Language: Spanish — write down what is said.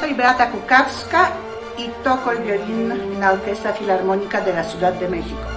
Soy Beata Kukawska y toco el violín en la Orquesta Filarmónica de la Ciudad de México.